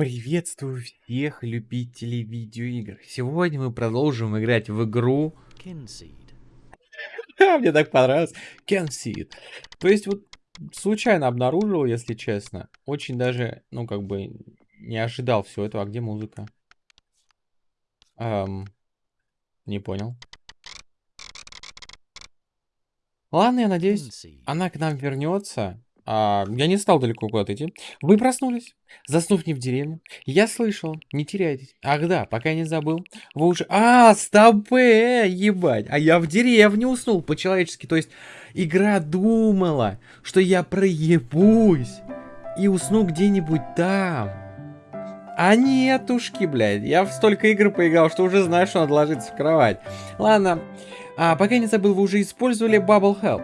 Приветствую всех любителей видеоигр. Сегодня мы продолжим играть в игру... Мне так понравилось. Kenseed. То есть вот случайно обнаружил, если честно. Очень даже, ну как бы, не ожидал всего этого. А где музыка? Эм, не понял. Ладно, я надеюсь, она к нам вернется. А, я не стал далеко куда-то идти. Вы проснулись, заснув не в деревне. Я слышал, не теряйтесь. Ах да, пока я не забыл. Вы уже... А, стопе, ебать. А я в деревне уснул по-человечески. То есть игра думала, что я проебусь и усну где-нибудь там. А нетушки, блядь. Я в столько игр поиграл, что уже знаю, что надо ложиться в кровать. Ладно. А, пока я не забыл, вы уже использовали Bubble Help.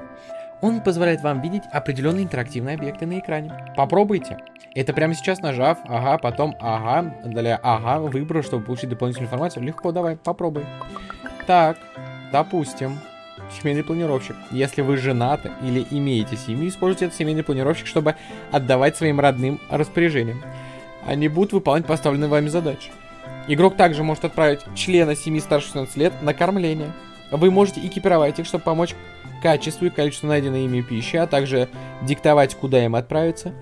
Он позволяет вам видеть определенные интерактивные объекты на экране. Попробуйте. Это прямо сейчас нажав, ага, потом ага, для ага, выбор, чтобы получить дополнительную информацию. Легко, давай, попробуй. Так, допустим, семейный планировщик. Если вы женаты или имеете семью, используйте этот семейный планировщик, чтобы отдавать своим родным распоряжениям. Они будут выполнять поставленные вами задачи. Игрок также может отправить члена семьи старше 16 лет на кормление. Вы можете экипировать их, чтобы помочь качеству и количеству найденной ими пищи, а также диктовать, куда им отправиться.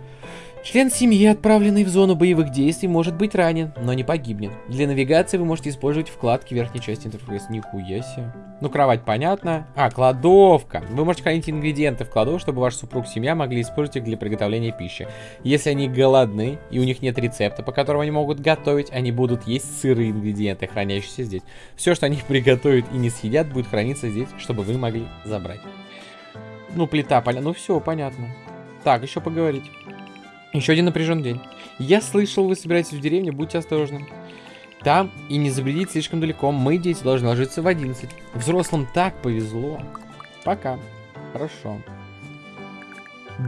Член семьи, отправленный в зону боевых действий, может быть ранен, но не погибнет. Для навигации вы можете использовать вкладки верхней части интерфейса. Нихуя себе. Ну, кровать понятно. А, кладовка. Вы можете хранить ингредиенты в кладовку, чтобы ваш супруг семья могли использовать их для приготовления пищи. Если они голодны и у них нет рецепта, по которому они могут готовить, они будут есть сырые ингредиенты, хранящиеся здесь. Все, что они приготовят и не съедят, будет храниться здесь, чтобы вы могли забрать. Ну, плита, понятно. Ну, все, понятно. Так, еще поговорить. Еще один напряженный день. Я слышал, вы собираетесь в деревню, будьте осторожны. Там и не забредить слишком далеко. Мы, дети, должны ложиться в 11. Взрослым так повезло. Пока. Хорошо.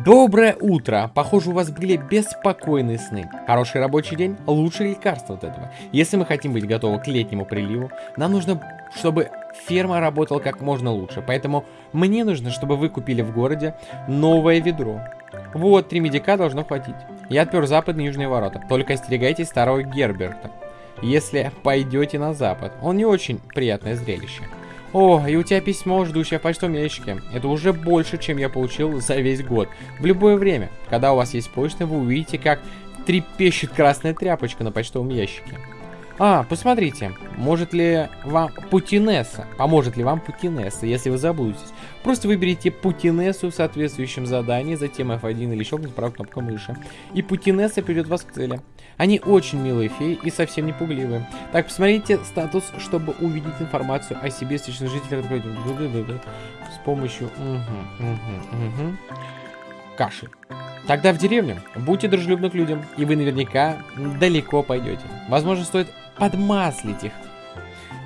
Доброе утро! Похоже, у вас были беспокойные сны. Хороший рабочий день – лучшее лекарство от этого. Если мы хотим быть готовы к летнему приливу, нам нужно, чтобы ферма работала как можно лучше. Поэтому мне нужно, чтобы вы купили в городе новое ведро. Вот, три медика должно хватить. Я отпер западные и южные ворота. Только остерегайтесь старого Герберта. Если пойдете на запад. Он не очень приятное зрелище. О, и у тебя письмо, ждущее в почтовом ящике. Это уже больше, чем я получил за весь год. В любое время, когда у вас есть почта, вы увидите, как трепещет красная тряпочка на почтовом ящике. А, посмотрите, может ли вам Путинесса, поможет ли вам Путинесса, если вы заблудитесь. Просто выберите Путинессу в соответствующем задании, затем F1 или щелкните правой кнопкой мыши. И Путинесса приведет вас к цели. Они очень милые феи и совсем не пугливые. Так, посмотрите статус, чтобы увидеть информацию о себе с личных жителей. С помощью... Угу, угу, угу. Кашель. Тогда в деревню будьте дружелюбны к людям, и вы наверняка далеко пойдете. Возможно, стоит подмаслить их,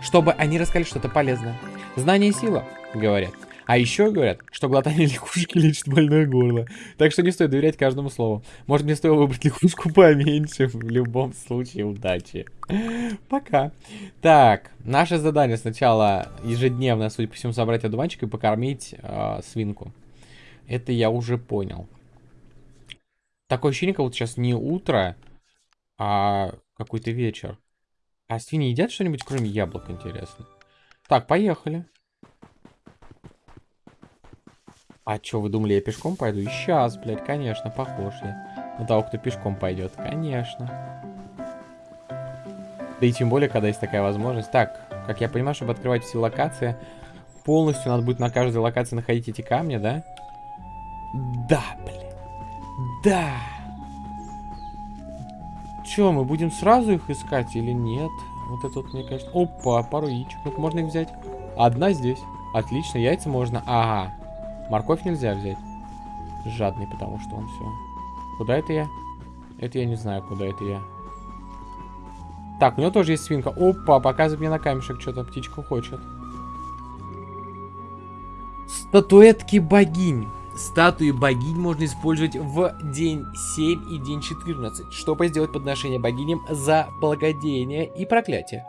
чтобы они рассказали что-то полезное. Знание и сила, говорят. А еще говорят, что глотание лягушки лечит больное горло. Так что не стоит доверять каждому слову. Может, мне стоило выбрать лягушку поменьше. В любом случае, удачи. Пока. Так, наше задание сначала ежедневно, судя по всему, собрать одуванчик и покормить э, свинку. Это я уже понял. Такое ощущение, как вот сейчас не утро, а какой-то вечер. А свиньи едят что-нибудь, кроме яблок, интересно? Так, поехали. А что, вы думали, я пешком пойду? И сейчас, блядь, конечно, похож я на того, кто пешком пойдет. Конечно. Да и тем более, когда есть такая возможность. Так, как я понимаю, чтобы открывать все локации, полностью надо будет на каждой локации находить эти камни, да? Да, блядь. Да. Че, мы будем сразу их искать или нет? Вот это вот, мне кажется... Опа, пару яичек. ну можно их взять? Одна здесь. Отлично, яйца можно. Ага. Морковь нельзя взять. Жадный, потому что он все. Куда это я? Это я не знаю, куда это я. Так, у него тоже есть свинка. Опа, показывает мне на камешек что-то. Птичка хочет. Статуэтки богинь. Статуи богинь можно использовать в день 7 и день 14, чтобы сделать подношение богиням за благодеяние и проклятие.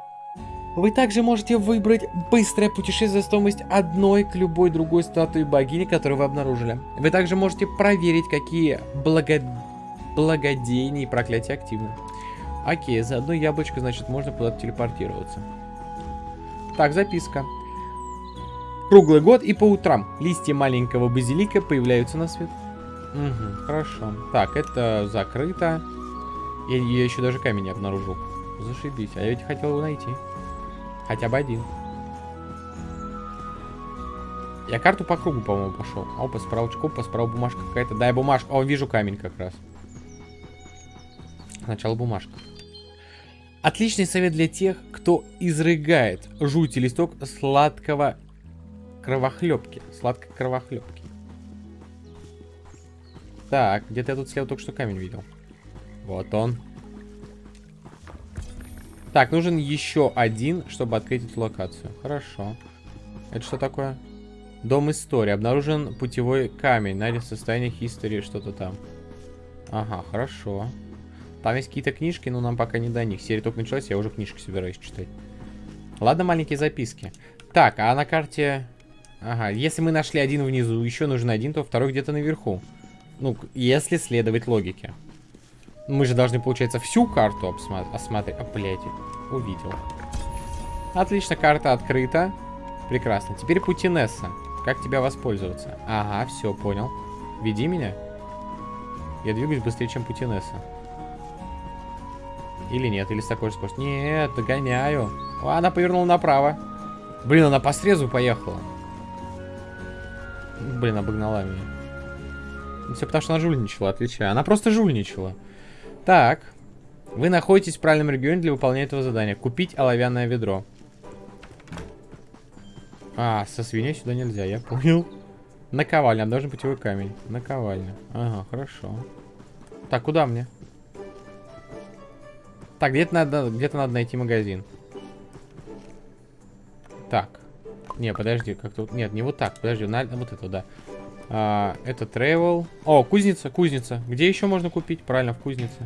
Вы также можете выбрать быстрое путешествие стоимость одной к любой другой статуи богини, которую вы обнаружили. Вы также можете проверить, какие благо... благодеяния и проклятия активны. Окей, за одно яблочко, значит, можно куда-то телепортироваться. Так, записка. Круглый год и по утрам листья маленького базилика появляются на свет. Угу, хорошо. Так, это закрыто. Я, я еще даже камень не обнаружил. Зашибись. А я ведь хотел его найти. Хотя бы один. Я карту по кругу, по-моему, пошел. Опа, справа опа, справа бумажка какая-то. Дай бумажку. О, вижу камень как раз. Сначала бумажка. Отличный совет для тех, кто изрыгает жуть листок сладкого кровохлебки. Сладкой кровохлебки. Так, где-то я тут слева только что камень видел. Вот он. Так, нужен еще один, чтобы открыть эту локацию. Хорошо. Это что такое? Дом истории. Обнаружен путевой камень. Найден состояние истории, что-то там. Ага, хорошо. Там есть какие-то книжки, но нам пока не до них. Серия только началась, я уже книжки собираюсь читать. Ладно, маленькие записки. Так, а на карте... Ага, если мы нашли один внизу, еще нужен один, то второй где-то наверху. Ну, если следовать логике. Мы же должны, получается, всю карту осмотреть. А, блядь, увидел. Отлично, карта открыта. Прекрасно. Теперь Путинесса. Как тебя воспользоваться? Ага, все, понял. Веди меня. Я двигаюсь быстрее, чем Путинесса. Или нет, или с такой же скоростью. Нет, догоняю. О, она повернула направо. Блин, она по срезу поехала. Блин, обогнала меня. Ну, все потому, что она жульничала, отличаю. Она просто жульничала. Так. Вы находитесь в правильном регионе для выполнения этого задания. Купить оловянное ведро. А, со свиньей сюда нельзя, я понял. Наковальня, должен путевой камень. Наковальня. Ага, хорошо. Так, куда мне? Так, где-то надо, где-то надо найти магазин. Так. Не, подожди, как тут... Нет, не вот так. Подожди, на... вот это, да. А, это travel. О, кузница, кузница. Где еще можно купить? Правильно, в кузнице.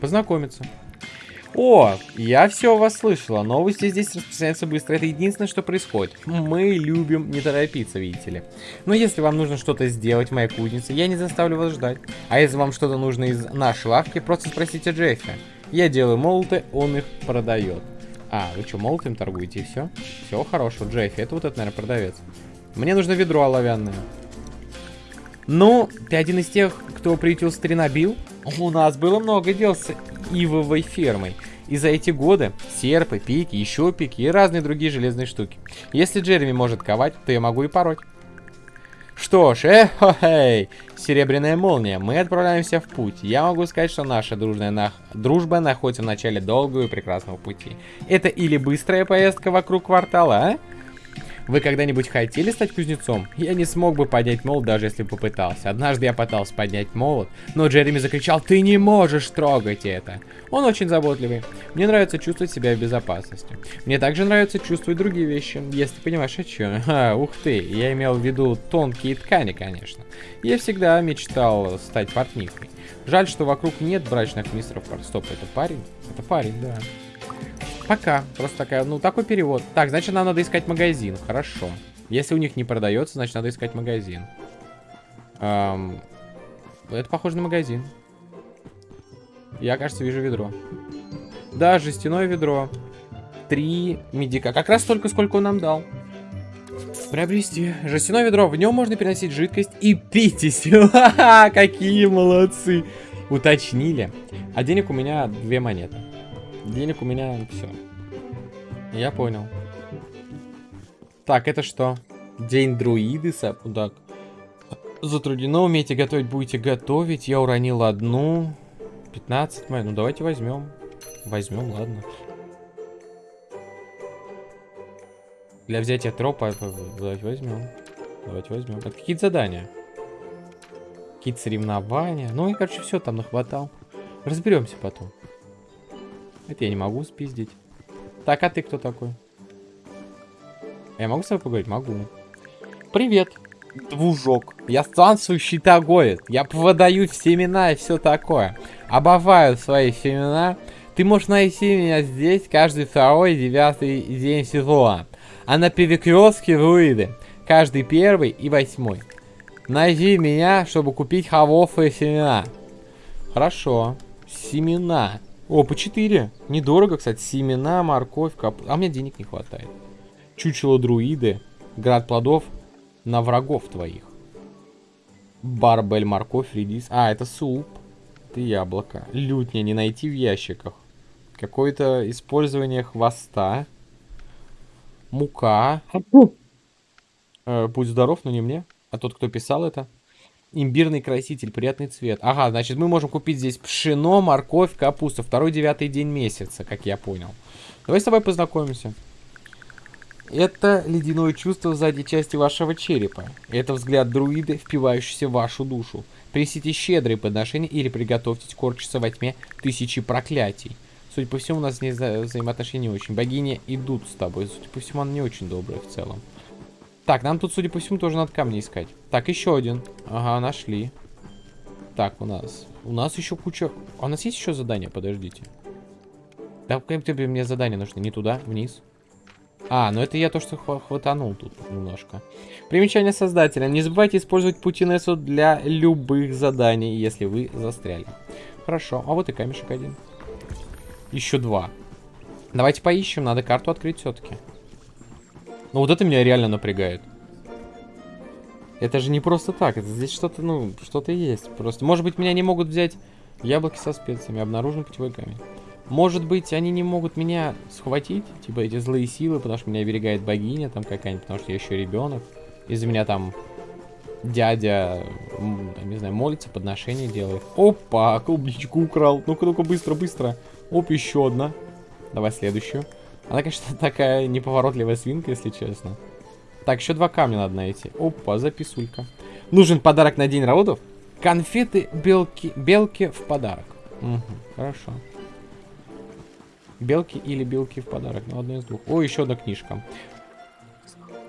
Познакомиться. О, я все вас слышала. Новости здесь распространяются быстро. Это единственное, что происходит. Мы любим не торопиться, видите ли. Но если вам нужно что-то сделать в моей кузнице, я не заставлю вас ждать. А если вам что-то нужно из нашей лавки, просто спросите Джеффи. Я делаю молоты, он их продает. А, вы что, молотым торгуете и все? Все хорошо, Джеффи. Это вот это, наверное, продавец. Мне нужно ведро оловянное. Ну, ты один из тех, кто приютил старина Билл? У нас было много дел с ивовой фермой. И за эти годы серпы, пики, еще пики и разные другие железные штуки. Если Джереми может ковать, то я могу и пороть. Что ж, эхо-хей, серебряная молния, мы отправляемся в путь. Я могу сказать, что наша дружная нах... дружба находится в начале долгого и прекрасного пути. Это или быстрая поездка вокруг квартала, а? Вы когда-нибудь хотели стать кузнецом? Я не смог бы поднять молот, даже если бы попытался. Однажды я пытался поднять молот, но Джереми закричал, ты не можешь трогать это. Он очень заботливый. Мне нравится чувствовать себя в безопасности. Мне также нравится чувствовать другие вещи, если понимаешь, о чем. А, ух ты, я имел в виду тонкие ткани, конечно. Я всегда мечтал стать портнихой. Жаль, что вокруг нет брачных мистеров. Стоп, это парень? Это парень, да. Пока. Просто такая, ну, такой перевод. Так, значит, нам надо искать магазин. Хорошо. Если у них не продается, значит, надо искать магазин. Эм, это похоже на магазин. Я, кажется, вижу ведро. Да, жестяное ведро. Три медика. Как раз столько, сколько он нам дал. Приобрести. Жестяное ведро. В нем можно переносить жидкость и пить из Какие молодцы. Уточнили. А денег у меня две монеты. Денег у меня все. Я понял. Так, это что? День друидиса? Так. Затруднено, умеете готовить, будете готовить. Я уронил одну. 15 май. Ну, давайте возьмем. Возьмем, ладно. Для взятия тропа давайте возьмем. Давайте возьмем. Это какие-то задания. Какие-то соревнования. Ну, и, короче, все там нахватал. Разберемся потом. Это я не могу спиздить. Так, а ты кто такой? Я могу с тобой поговорить? Могу. Привет, двужок. Я странствующий торговец. Я продаю семена и все такое. Обожаю свои семена. Ты можешь найти меня здесь каждый второй и девятый день сезона. А на перекрестке Руиды каждый первый и восьмой. Найди меня, чтобы купить холофые семена. Хорошо. Семена. О, по 4. Недорого, кстати. Семена, морковь, кап... А мне денег не хватает. Чучело друиды. Град плодов на врагов твоих. Барбель, морковь, редис. А, это суп. Это яблоко. Лютня не найти в ящиках. Какое-то использование хвоста. Мука. Э, будь здоров, но не мне. А тот, кто писал это. Имбирный краситель, приятный цвет. Ага, значит, мы можем купить здесь пшено, морковь, капусту. Второй девятый день месяца, как я понял. Давай с тобой познакомимся. Это ледяное чувство в задней части вашего черепа. Это взгляд друида, впивающийся в вашу душу. Принесите щедрые подношения или приготовьтесь корчиться во тьме тысячи проклятий. Судя по всему, у нас не вза взаимоотношения не очень. Богини идут с тобой. Судя по всему, она не очень добрая в целом. Так, нам тут, судя по всему, тоже надо камни искать. Так, еще один. Ага, нашли. Так, у нас... У нас еще куча... А у нас есть еще задание? Подождите. Да, тебе мне задание нужно? Не туда, вниз. А, ну это я то, что хватанул тут немножко. Примечание создателя. Не забывайте использовать путинессу для любых заданий, если вы застряли. Хорошо, а вот и камешек один. Еще два. Давайте поищем, надо карту открыть все-таки. Ну вот это меня реально напрягает. Это же не просто так, это здесь что-то, ну, что-то есть. Просто, может быть, меня не могут взять яблоки со специями, обнаружен путевой камень. Может быть, они не могут меня схватить, типа эти злые силы, потому что меня оберегает богиня там какая-нибудь, потому что я еще ребенок. Из-за меня там дядя, не знаю, молится, подношение делает. Опа, клубничку украл. Ну-ка, ну-ка, быстро, быстро. Оп, еще одна. Давай следующую. Она, конечно, такая неповоротливая свинка, если честно. Так, еще два камня надо найти. Опа, записулька. Нужен подарок на день родов? Конфеты белки, белки в подарок. Угу, хорошо. Белки или белки в подарок. Ну, одно из двух. О, еще одна книжка.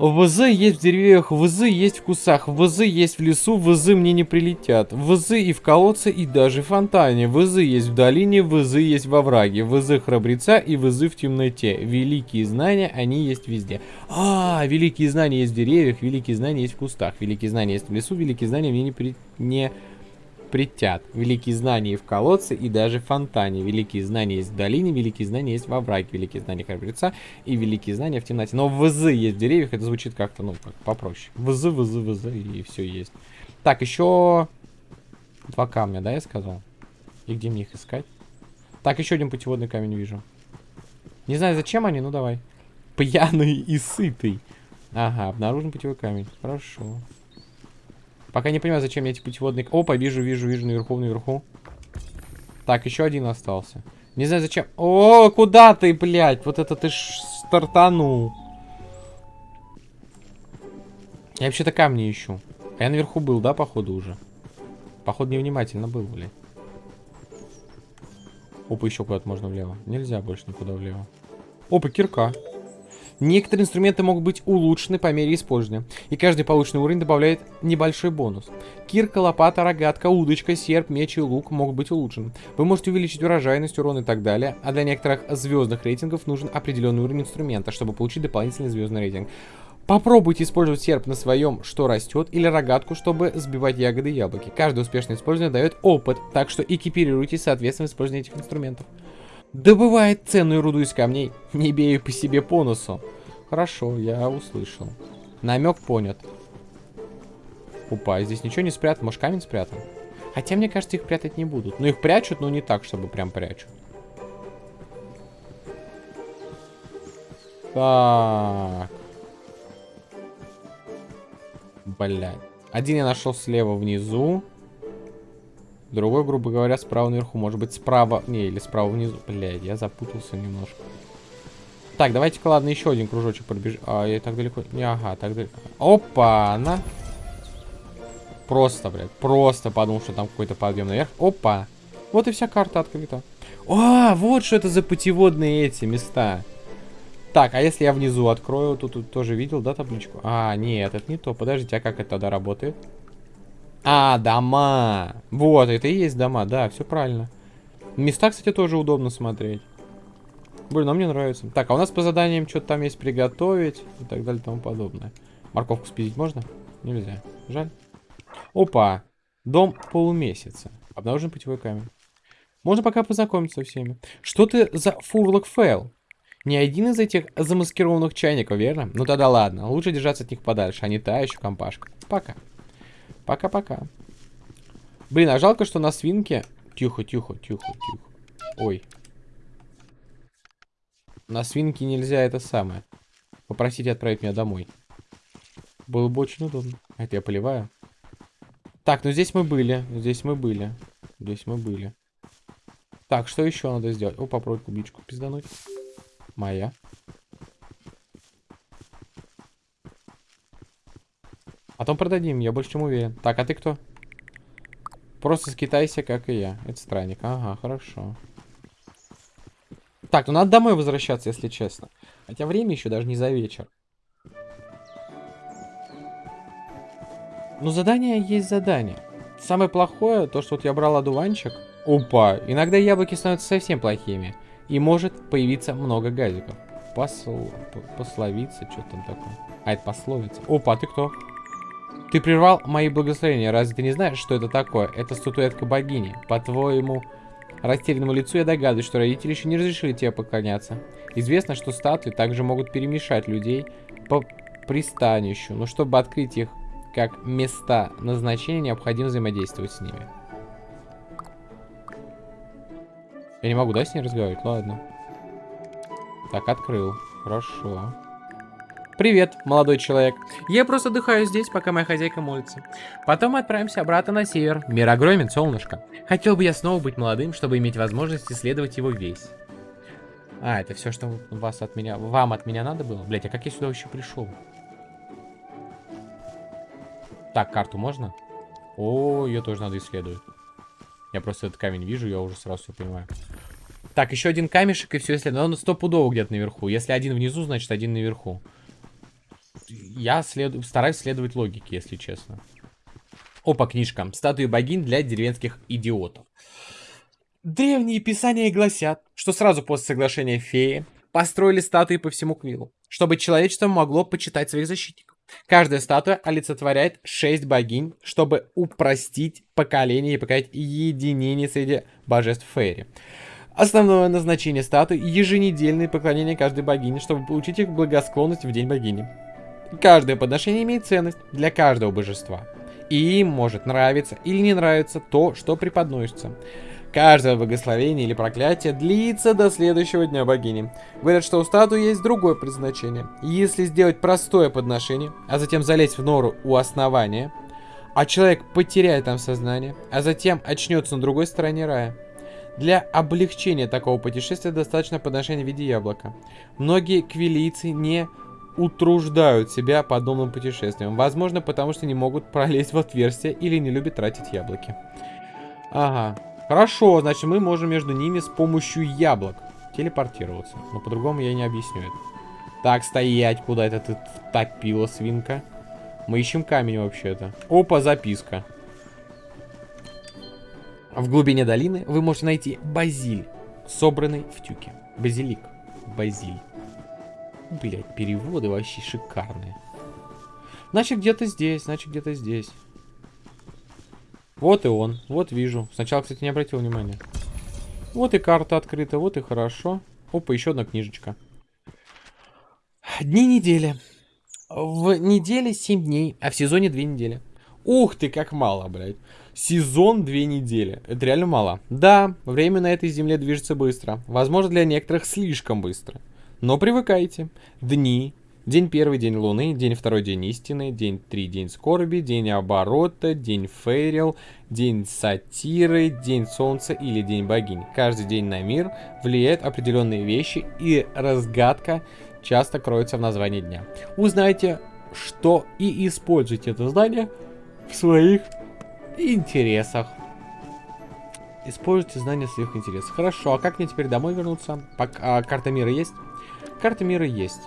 ВЗ есть в деревьях, ВЗ есть в кусах, ВЗ есть в лесу, ВЗ мне не прилетят. ВЗ и в колодце, и даже в фонтане. ВЗ есть в долине, ВЗ есть во враге. ВЗ храбреца и ВЗ в темноте. Великие знания, они есть везде. А, великие знания есть в деревьях, великие знания есть в кустах. Великие знания есть в лесу, великие знания мне не, при... не притят. Великие знания в колодце и даже в фонтане. Великие знания есть в долине, великие знания есть во враге. Великие знания храбреца и великие знания в темноте. Но ВЗ есть в деревьях, это звучит как-то, ну, как попроще. ВЗ, ВЗ, ВЗ, и все есть. Так, еще два камня, да, я сказал? И где мне их искать? Так, еще один путеводный камень вижу. Не знаю, зачем они, ну давай. Пьяный и сытый. Ага, обнаружен путевой камень. Хорошо. Пока не понимаю, зачем мне эти путеводные... Опа, вижу, вижу, вижу, наверху, наверху. Так, еще один остался. Не знаю, зачем... О, куда ты, блядь? Вот это ты ж стартанул. Я вообще-то камни ищу. А я наверху был, да, походу, уже? Походу, невнимательно был, блядь. Опа, еще куда-то можно влево. Нельзя больше никуда влево. Опа, кирка. Некоторые инструменты могут быть улучшены по мере использования, и каждый полученный уровень добавляет небольшой бонус. Кирка, лопата, рогатка, удочка, серп, меч и лук могут быть улучшены. Вы можете увеличить урожайность, урон и так далее, а для некоторых звездных рейтингов нужен определенный уровень инструмента, чтобы получить дополнительный звездный рейтинг. Попробуйте использовать серп на своем, что растет, или рогатку, чтобы сбивать ягоды и яблоки. Каждое успешное использование дает опыт, так что экипируйтесь соответственно использованию этих инструментов. Добывает ценную руду из камней, не бею по себе по носу. Хорошо, я услышал. Намек понят. Опа, здесь ничего не спрятано. Может, камень спрятан? Хотя, мне кажется, их прятать не будут. Ну, их прячут, но не так, чтобы прям прячут. Так. Блядь. Один я нашел слева внизу. Другой, грубо говоря, справа наверху. Может быть, справа... Не, или справа внизу. Блядь, я запутался немножко. Так, давайте-ка, ладно, еще один кружочек пробежим. А, я так далеко... Не, ага, так далеко. Опа, она. Просто, блядь, просто подумал, что там какой-то подъем наверх. Опа. Вот и вся карта открыта. А, вот что это за путеводные эти места. Так, а если я внизу открою, тут, тут тоже видел, да, табличку? А, нет, это не то. Подождите, а как это тогда работает? А, дома. Вот, это и есть дома, да, все правильно. Места, кстати, тоже удобно смотреть. Блин, а мне нравится. Так, а у нас по заданиям что-то там есть приготовить и так далее и тому подобное. Морковку спиздить можно? Нельзя. Жаль. Опа. Дом полумесяца. Обнаружен путевой камень. Можно пока познакомиться со всеми. Что ты за фурлок фейл? Не один из этих замаскированных чайников, верно? Ну тогда ладно, лучше держаться от них подальше, а не та еще компашка. Пока. Пока-пока. Блин, а жалко, что на свинке... Тихо, тихо, тихо, тихо. Ой. На свинке нельзя это самое. Попросить отправить меня домой. Было бы очень удобно. Это я поливаю. Так, ну здесь мы были. Здесь мы были. Здесь мы были. Так, что еще надо сделать? О, попробуй клубничку пиздануть. Моя. Потом продадим, я больше чем уверен. Так, а ты кто? Просто скитайся, как и я. Это странник. Ага, хорошо. Так, ну надо домой возвращаться, если честно. Хотя время еще даже не за вечер. Ну, задание есть задание. Самое плохое, то, что вот я брал одуванчик. Опа, иногда яблоки становятся совсем плохими. И может появиться много газиков. Посл... Пословица, что там такое? А, это пословица. Опа, ты кто? Ты прервал мои благословения. Разве ты не знаешь, что это такое? Это статуэтка богини. По твоему растерянному лицу я догадываюсь, что родители еще не разрешили тебе поклоняться. Известно, что статуи также могут перемешать людей по пристанищу. Но чтобы открыть их как места назначения, необходимо взаимодействовать с ними. Я не могу, да, с ней разговаривать? Ладно. Так, открыл. Хорошо. Привет, молодой человек. Я просто отдыхаю здесь, пока моя хозяйка молится. Потом мы отправимся обратно на север. Мир огромен, солнышко. Хотел бы я снова быть молодым, чтобы иметь возможность исследовать его весь. А, это все, что вас от меня, вам от меня надо было? Блять, а как я сюда вообще пришел? Так, карту можно? О, ее тоже надо исследовать. Я просто этот камень вижу, я уже сразу все понимаю. Так, еще один камешек и все исследую. Он стопудово где-то наверху. Если один внизу, значит один наверху я след... стараюсь следовать логике, если честно. Опа, книжка. Статуи богинь для деревенских идиотов. Древние писания гласят, что сразу после соглашения феи построили статуи по всему Квиллу, чтобы человечество могло почитать своих защитников. Каждая статуя олицетворяет шесть богинь, чтобы упростить поколение и показать единение среди божеств Фейри. Основное назначение статуи – еженедельное поклонение каждой богине, чтобы получить их благосклонность в день богини. Каждое подношение имеет ценность для каждого божества. И им может нравиться или не нравиться то, что преподносится. Каждое благословение или проклятие длится до следующего дня богини. Говорят, что у статуи есть другое предназначение. Если сделать простое подношение, а затем залезть в нору у основания, а человек потеряет там сознание, а затем очнется на другой стороне рая. Для облегчения такого путешествия достаточно подношения в виде яблока. Многие квилийцы не утруждают себя подобным путешествием. Возможно, потому что не могут пролезть в отверстие или не любят тратить яблоки. Ага. Хорошо, значит мы можем между ними с помощью яблок телепортироваться. Но по-другому я не объясню это. Так, стоять, куда это ты топила, свинка? Мы ищем камень вообще-то. Опа, записка. В глубине долины вы можете найти базиль, собранный в тюке. Базилик. Базиль. Блять, переводы вообще шикарные. Значит, где-то здесь, значит, где-то здесь. Вот и он, вот вижу. Сначала, кстати, не обратил внимания. Вот и карта открыта, вот и хорошо. Опа, еще одна книжечка. Дни недели. В неделе 7 дней, а в сезоне 2 недели. Ух ты, как мало, блядь. Сезон 2 недели. Это реально мало. Да, время на этой земле движется быстро. Возможно, для некоторых слишком быстро. Но привыкайте. Дни. День первый, день луны, день второй, день истины, день три, день скорби, день оборота, день фейрил, день сатиры, день солнца или день богинь. Каждый день на мир влияет определенные вещи и разгадка часто кроется в названии дня. Узнайте, что и используйте это знание в своих интересах. Используйте знания в своих интересах. Хорошо, а как мне теперь домой вернуться? Пока, а, карта мира есть? Карта мира есть.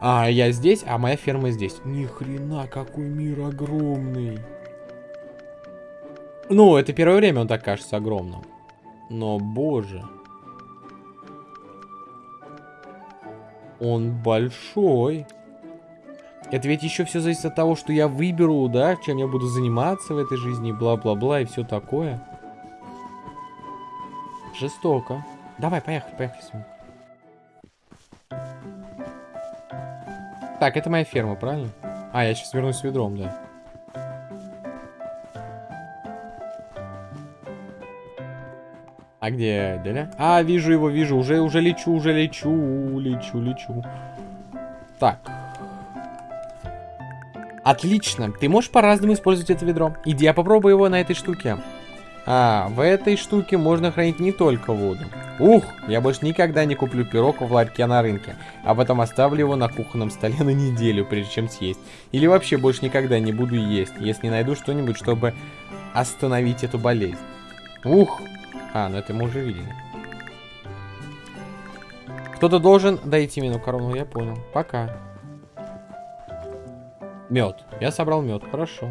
А, я здесь, а моя ферма здесь. Ни хрена, какой мир огромный. Ну, это первое время он так кажется огромным. Но, боже. Он большой. Это ведь еще все зависит от того, что я выберу, да, чем я буду заниматься в этой жизни, бла-бла-бла и все такое. Жестоко. Давай, поехали, поехали с вами. Так, это моя ферма, правильно? А, я сейчас вернусь с ведром, да. А где Деля? А, вижу его, вижу. Уже, уже лечу, уже лечу, лечу, лечу. Так. Отлично. Ты можешь по-разному использовать это ведро. Иди, я попробую его на этой штуке. А, в этой штуке можно хранить не только воду. Ух, я больше никогда не куплю пирог в ларьке на рынке, а потом оставлю его на кухонном столе на неделю, прежде чем съесть. Или вообще больше никогда не буду есть, если не найду что-нибудь, чтобы остановить эту болезнь. Ух! А, ну это мы уже видели. Кто-то должен дойти мину корону, я понял. Пока. Мед. Я собрал мед, хорошо.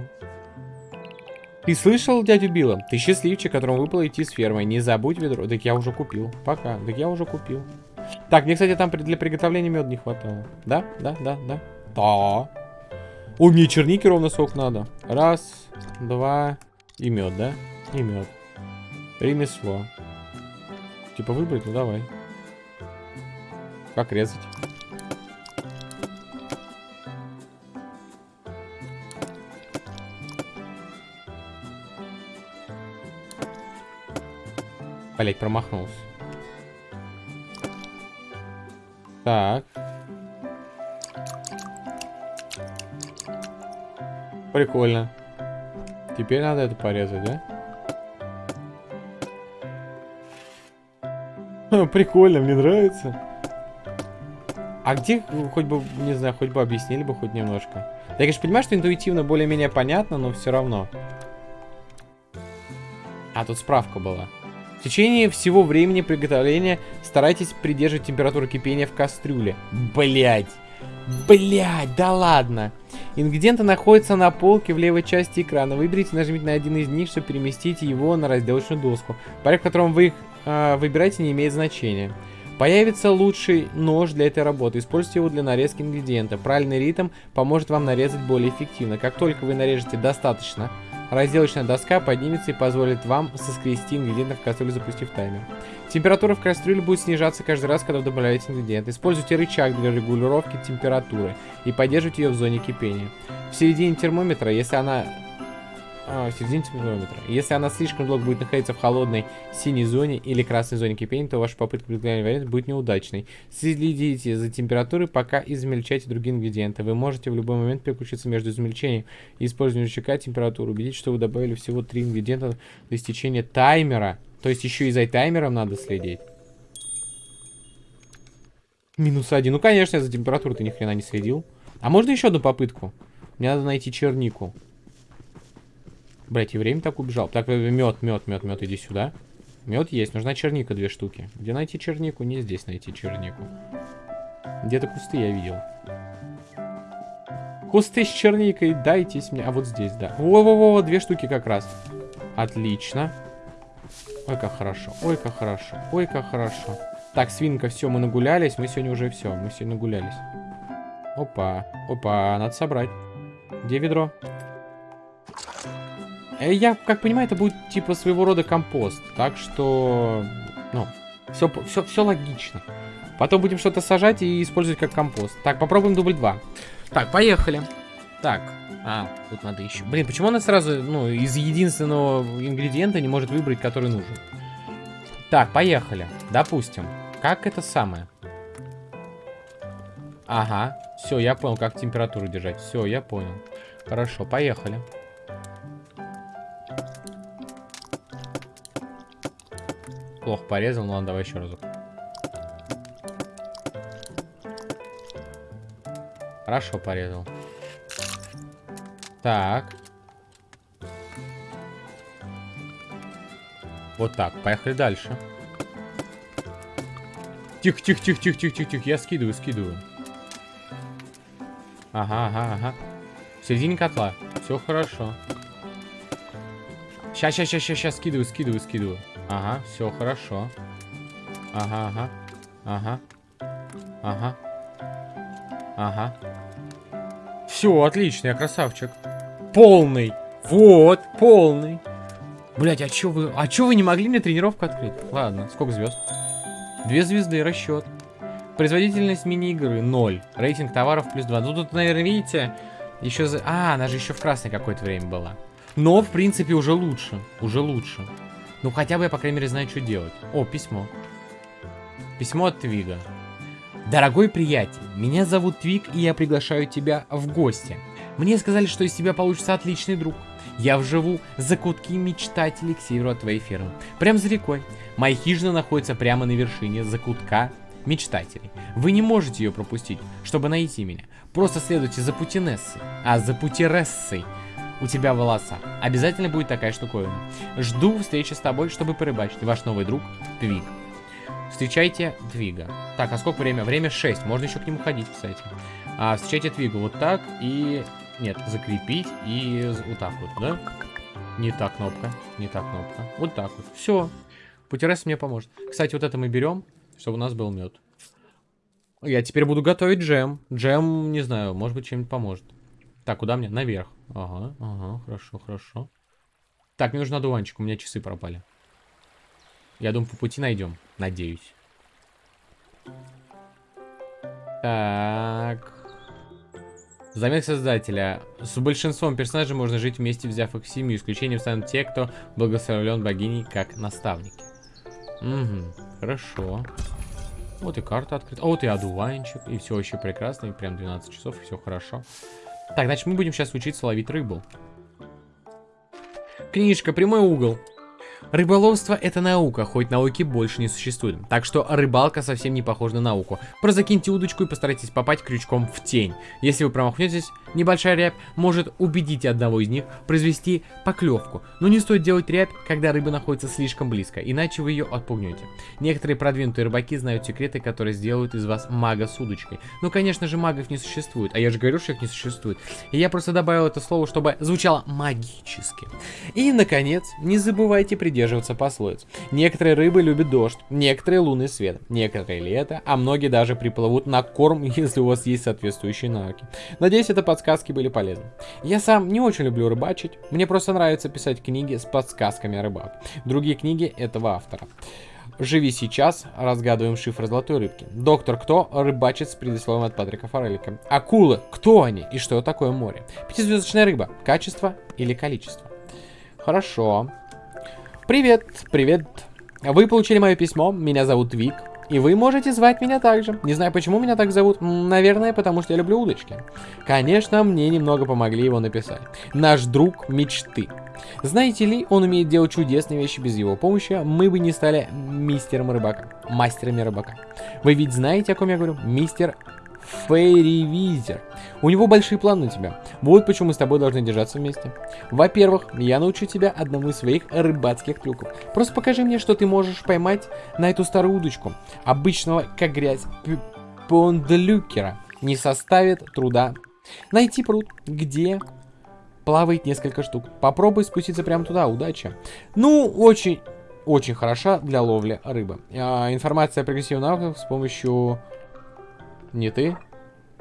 Ты слышал дядю Билла? Ты счастливчик, которому выпало идти с фермой. Не забудь ведро. Так я уже купил. Пока. Так я уже купил. Так, мне, кстати, там для приготовления меда не хватало. Да? Да, да, да. Да. Ой, мне черники ровно сколько надо. Раз, два и мед, да? И мед. Ремесло. Типа выбрать? Ну давай. Как резать? Блять, промахнулся. Так. Прикольно. Теперь надо это порезать, да? Прикольно, мне нравится. А где, хоть бы, не знаю, хоть бы объяснили бы хоть немножко. Я, конечно, понимаю, что интуитивно более-менее понятно, но все равно. А, тут справка была. В течение всего времени приготовления старайтесь придерживать температуру кипения в кастрюле. Блять. Блять, да ладно. Ингредиенты находятся на полке в левой части экрана. Выберите, нажмите на один из них, чтобы переместить его на разделочную доску. Порядок, в котором вы их э, выбираете, не имеет значения. Появится лучший нож для этой работы. Используйте его для нарезки ингредиента. Правильный ритм поможет вам нарезать более эффективно. Как только вы нарежете достаточно Разделочная доска поднимется и позволит вам соскрести ингредиенты в кастрюлю, запустив таймер. Температура в кастрюле будет снижаться каждый раз, когда вы добавляете ингредиенты. Используйте рычаг для регулировки температуры и поддерживайте ее в зоне кипения. В середине термометра, если она а, середине термометра. Если она слишком долго будет находиться в холодной синей зоне или красной зоне кипения, то ваша попытка приготовления варианта будет неудачной. Следите за температурой, пока измельчайте другие ингредиенты. Вы можете в любой момент переключиться между измельчением и использованием рычага температуры. Убедитесь, что вы добавили всего три ингредиента до истечения таймера. То есть еще и за таймером надо следить. Минус один. Ну, конечно, я за температуру ты ни хрена не следил. А можно еще одну попытку? Мне надо найти чернику. Блять, и время так убежал. Так, мед, мед, мед, мед, иди сюда. Мед есть, нужна черника две штуки. Где найти чернику? Не здесь найти чернику. Где-то кусты я видел. Кусты с черникой, дайтесь мне. А вот здесь, да. Во-во-во, две штуки как раз. Отлично. Ой, как хорошо. Ой, как хорошо. Ой, как хорошо. Так, свинка, все, мы нагулялись. Мы сегодня уже все. Мы сегодня нагулялись. Опа. Опа, надо собрать. Где ведро? Э, я, как понимаю, это будет типа своего рода компост. Так что, ну, все, все, все логично. Потом будем что-то сажать и использовать как компост. Так, попробуем дубль 2. Так, поехали. Так, а, тут надо еще. Блин, почему она сразу, ну, из единственного ингредиента не может выбрать, который нужен? Так, поехали. Допустим. Как это самое? Ага, все, я понял, как температуру держать. Все, я понял. Хорошо, поехали. Плохо порезал, ну ладно, давай еще разок. Хорошо порезал. Так. Вот так, поехали дальше. Тихо, тихо, тихо, тихо, тихо, тихо, тихо. Я скидываю, скидываю. Ага, ага, ага. В середине котла. Все хорошо. Сейчас, сейчас, сейчас, сейчас, скидываю, скидываю, скидываю. Ага, все хорошо. Ага, ага. Ага. Ага. Ага. Все, отлично, я красавчик. Полный. Вот, полный. Блять, а чё вы... А чё вы не могли мне тренировку открыть? Ладно, сколько звезд? Две звезды, расчет. Производительность мини-игры 0. Рейтинг товаров плюс 2. Ну тут, наверное, видите, еще за... А, она же еще в красной какое-то время была. Но, в принципе, уже лучше. Уже лучше. Ну, хотя бы я, по крайней мере, знаю, что делать. О, письмо. Письмо от Твига. Дорогой приятель, меня зовут Твиг, и я приглашаю тебя в гости. Мне сказали, что из тебя получится отличный друг. Я вживу за кутки мечтателей к северу от твоей фермы. Прям за рекой. Моя хижина находится прямо на вершине закутка мечтателей. Вы не можете ее пропустить, чтобы найти меня. Просто следуйте за Путинессой. А за Путирессой у тебя волоса. Обязательно будет такая штуковина. Жду встречи с тобой, чтобы порыбачить. Ваш новый друг Твиг. Встречайте Твига. Так, а сколько время? Время 6. Можно еще к нему ходить, кстати. А, встречайте Твига вот так и... Нет, закрепить и вот так вот, да? Не та кнопка, не та кнопка. Вот так вот. Все. Путерес мне поможет. Кстати, вот это мы берем, чтобы у нас был мед. Я теперь буду готовить джем. Джем, не знаю, может быть, чем-нибудь поможет. Так, куда мне? Наверх. Ага, ага, хорошо, хорошо. Так, мне нужен одуванчик, у меня часы пропали. Я думаю, по пути найдем. Надеюсь. Так. Заметка создателя. С большинством персонажей можно жить вместе, взяв их в семью. Исключением станут те, кто благословлен богиней как наставники. Угу, хорошо. Вот и карта открыта. А вот и одуванчик. И все еще прекрасно. И прям 12 часов, и все хорошо. Так, значит, мы будем сейчас учиться ловить рыбу. Книжка «Прямой угол». Рыболовство это наука, хоть науки больше не существует. Так что рыбалка совсем не похожа на науку. Просто закиньте удочку и постарайтесь попасть крючком в тень. Если вы промахнетесь, небольшая рябь может убедить одного из них произвести поклевку. Но не стоит делать рябь, когда рыба находится слишком близко, иначе вы ее отпугнете. Некоторые продвинутые рыбаки знают секреты, которые сделают из вас мага с удочкой. Но, конечно же, магов не существует. А я же говорю, что их не существует. И я просто добавил это слово, чтобы звучало магически. И, наконец, не забывайте придерживаться пословиц. Некоторые рыбы любят дождь, некоторые лунный свет, некоторые лето, а многие даже приплывут на корм, если у вас есть соответствующие навыки. Надеюсь, это подсказки были полезны. Я сам не очень люблю рыбачить, мне просто нравится писать книги с подсказками о рыбах. Другие книги этого автора. Живи сейчас, разгадываем шифр золотой рыбки. Доктор Кто рыбачит с предисловием от Патрика Форелика. Акулы, кто они и что такое море? Пятизвездочная рыба, качество или количество? Хорошо. Привет, привет. Вы получили мое письмо, меня зовут Вик, и вы можете звать меня также. Не знаю, почему меня так зовут. Наверное, потому что я люблю удочки. Конечно, мне немного помогли его написать. Наш друг мечты. Знаете ли, он умеет делать чудесные вещи без его помощи. Мы бы не стали мистером рыбака. Мастерами рыбака. Вы ведь знаете, о ком я говорю? Мистер Фейривизер. У него большие планы на тебя. Вот почему мы с тобой должны держаться вместе. Во-первых, я научу тебя одному из своих рыбацких трюков. Просто покажи мне, что ты можешь поймать на эту старую удочку. Обычного, как грязь, пондлюкера. Не составит труда. Найти пруд, где плавает несколько штук. Попробуй спуститься прямо туда, удачи. Ну, очень, очень хороша для ловли рыбы. А, информация о прогрессивных навыках с помощью не ты?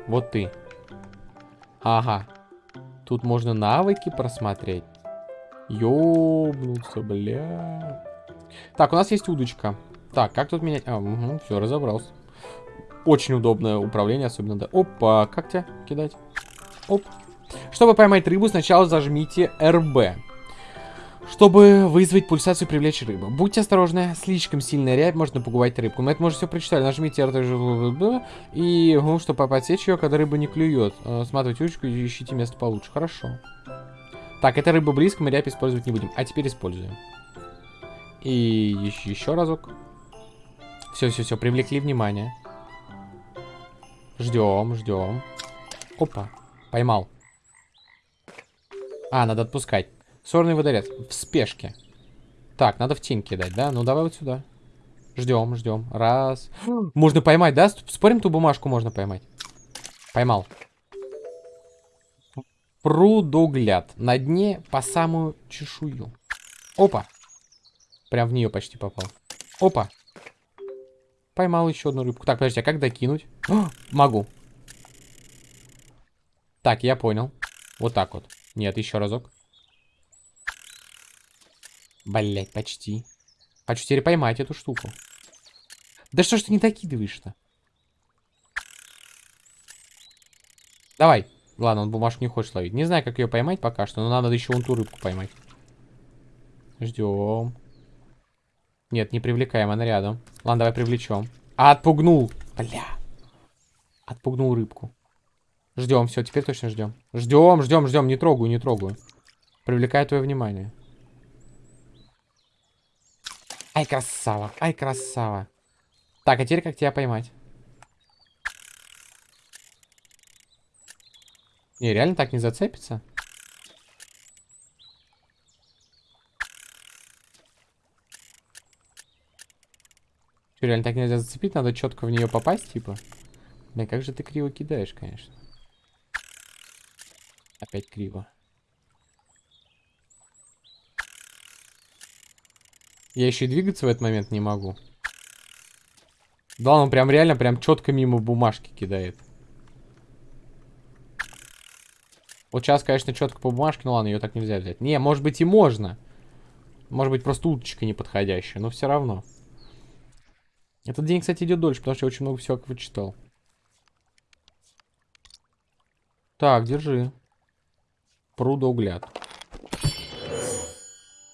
Вот ты. Ага. Тут можно навыки просмотреть. Ёбнуться, бля. Так, у нас есть удочка. Так, как тут менять? А, угу, все, разобрался. Очень удобное управление, особенно, да. Опа, как тебя кидать? Оп. Чтобы поймать рыбу, сначала зажмите РБ чтобы вызвать пульсацию и привлечь рыбу. Будьте осторожны, слишком сильная рябь может напугать рыбку. Мы это уже все прочитали. Нажмите R и ну, чтобы подсечь ее, когда рыба не клюет. Э, сматывайте ручку и ищите место получше. Хорошо. Так, эта рыба близко, мы рябь использовать не будем. А теперь используем. И еще разок. Все, все, все, привлекли внимание. Ждем, ждем. Опа, поймал. А, надо отпускать. Сорный водорез. В спешке. Так, надо в тень кидать, да? Ну, давай вот сюда. Ждем, ждем. Раз. Можно поймать, да? Спорим, ту бумажку можно поймать. Поймал. Прудогляд. На дне по самую чешую. Опа. Прям в нее почти попал. Опа. Поймал еще одну рыбку. Так, подожди, а как докинуть? О, могу. Так, я понял. Вот так вот. Нет, еще разок. Блять, почти. Хочу теперь поймать эту штуку. Да что ж ты не докидываешь-то? Давай. Ладно, он бумажку не хочет ловить. Не знаю, как ее поймать пока что, но надо еще вон ту рыбку поймать. Ждем. Нет, не привлекаем, она рядом. Ладно, давай привлечем. А, отпугнул. Бля. Отпугнул рыбку. Ждем, все, теперь точно ждем. Ждем, ждем, ждем, не трогаю, не трогаю. Привлекаю твое внимание. Ай, красава, ай, красава. Так, а теперь как тебя поймать? Не, реально так не зацепится? Что, реально так нельзя зацепить? Надо четко в нее попасть, типа? Бля, как же ты криво кидаешь, конечно. Опять криво. Я еще и двигаться в этот момент не могу. Да, он прям реально прям четко мимо бумажки кидает. Вот сейчас, конечно, четко по бумажке, но ладно, ее так нельзя взять. Не, может быть и можно. Может быть просто уточка неподходящая, но все равно. Этот день, кстати, идет дольше, потому что я очень много всего вычитал. Так, держи. Прудоугляд.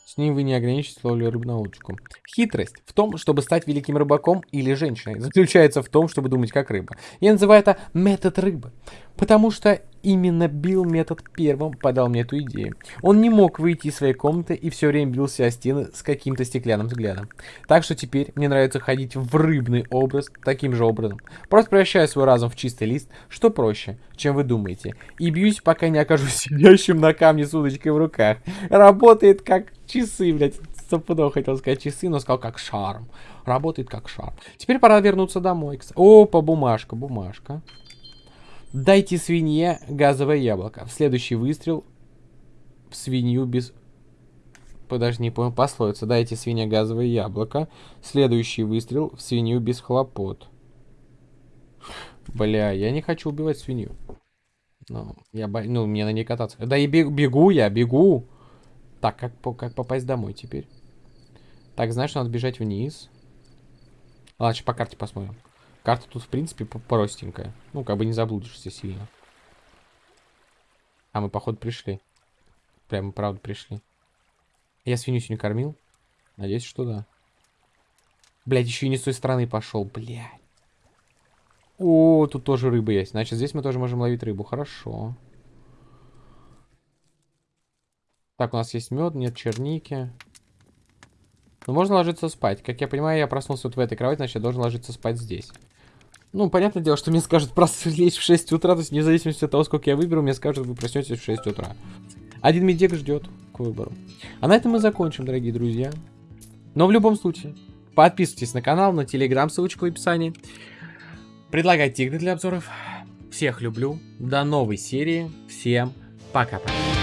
С ним вы не ограничитесь ловлей рыб на удочку. Хитрость в том, чтобы стать великим рыбаком или женщиной, заключается в том, чтобы думать как рыба. Я называю это метод рыбы. Потому что именно Билл метод первым подал мне эту идею. Он не мог выйти из своей комнаты и все время бился о стены с каким-то стеклянным взглядом. Так что теперь мне нравится ходить в рыбный образ таким же образом. Просто превращаю свой разум в чистый лист, что проще, чем вы думаете. И бьюсь, пока не окажусь сидящим на камне с удочкой в руках. Работает как часы, блядь. Стопудово хотел сказать часы, но сказал как шарм. Работает как шарм. Теперь пора вернуться домой. Опа, бумажка, бумажка. Дайте свинье газовое яблоко. В следующий выстрел в свинью без... Подожди, не понял пословица. Дайте свинье газовое яблоко. Следующий выстрел в свинью без хлопот. Бля, я не хочу убивать свинью. Ну, я бо... ну мне на ней кататься. Да и бегу, бегу я, бегу. Так, как, как попасть домой теперь? Так, знаешь, надо бежать вниз. Ладно, сейчас по карте посмотрим. Карта тут, в принципе, простенькая. Ну, как бы не заблудишься сильно. А мы, походу, пришли. Прямо, правда, пришли. Я свинью сегодня кормил? Надеюсь, что да. Блять, еще и не с той стороны пошел, блядь. О, тут тоже рыба есть. Значит, здесь мы тоже можем ловить рыбу. Хорошо. Так, у нас есть мед, нет черники. Ну, можно ложиться спать. Как я понимаю, я проснулся вот в этой кровати, значит, я должен ложиться спать здесь. Ну, понятное дело, что мне скажут просто лечь в 6 утра, то есть вне зависимости от того, сколько я выберу, мне скажут, вы проснетесь в 6 утра. Один медик ждет к выбору. А на этом мы закончим, дорогие друзья. Но в любом случае, подписывайтесь на канал, на телеграм, ссылочку в описании. Предлагайте игры для обзоров. Всех люблю. До новой серии. Всем пока-пока.